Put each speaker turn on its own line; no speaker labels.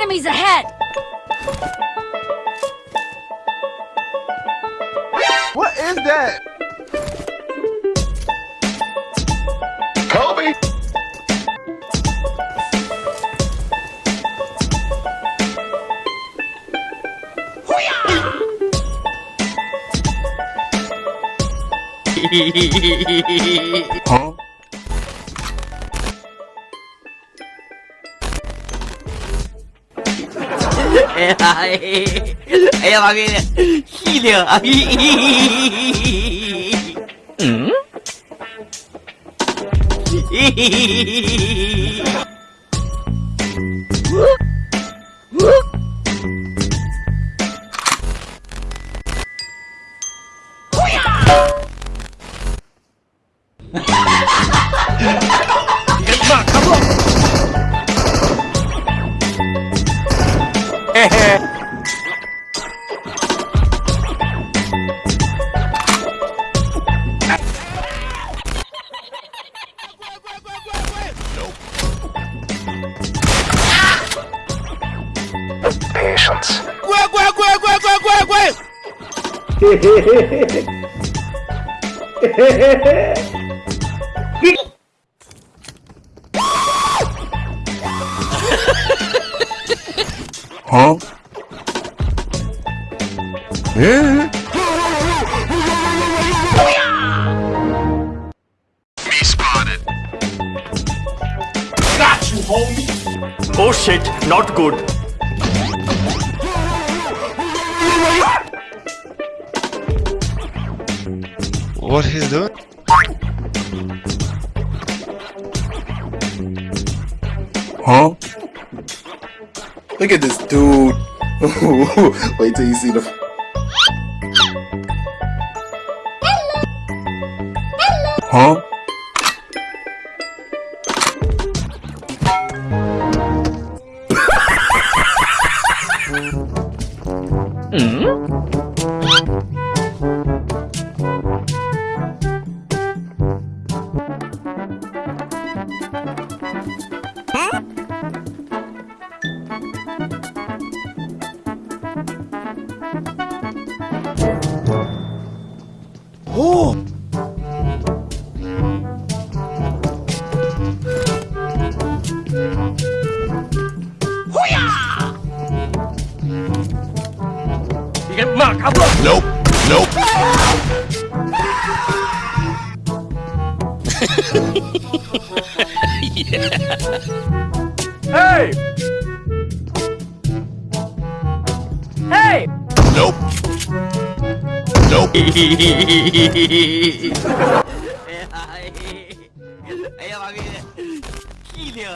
Enemies ahead!
What is that?
Kobe!
Huh?
Ella va bien. Gilio. ¿Mm? Hihihihi.
Patience.
Huh? Yeah.
Me spotted. Got you, homie.
Oh shit, not good.
What he's doing?
Huh?
Look at this dude. Wait till you see the.
Huh?
Nope. Nope.
Hey! Hey!
Nope. Nope.
Ay, ay, bakit? Hilya.